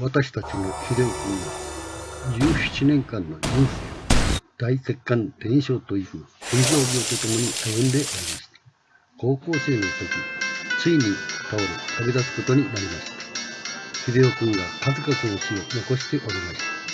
私たちの秀夫君が17年間の人生大血管伝承という心臓病とともに歩んでおりました。高校生の時ついに倒れ旅立つことになりました。秀夫君が数々の死を残しておりました。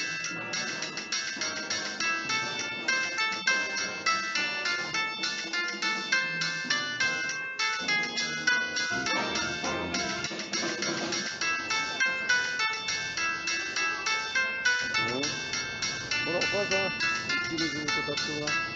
お母さん、一気にずっと立ってごらん。